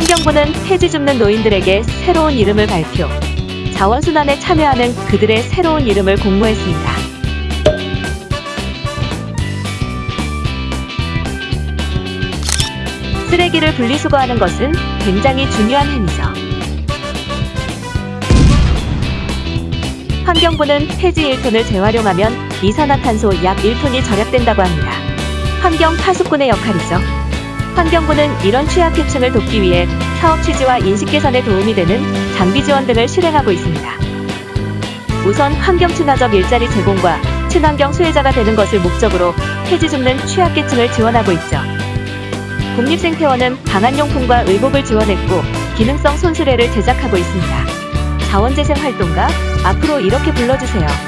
환경부는 폐지 줍는 노인들에게 새로운 이름을 발표. 자원순환에 참여하는 그들의 새로운 이름을 공모했습니다. 쓰레기를 분리수거하는 것은 굉장히 중요한 행위죠. 환경부는 폐지 1톤을 재활용하면 이산화탄소 약 1톤이 절약된다고 합니다. 환경 파수꾼의 역할이죠. 환경부는 이런 취약계층을 돕기 위해 사업 취지와 인식 개선에 도움이 되는 장비 지원 등을 실행하고 있습니다. 우선 환경 친화적 일자리 제공과 친환경 수혜자가 되는 것을 목적으로 폐지 줍는 취약계층을 지원하고 있죠. 국립생태원은 방한용품과 의복을 지원했고 기능성 손수레를 제작하고 있습니다. 자원재생 활동가 앞으로 이렇게 불러주세요.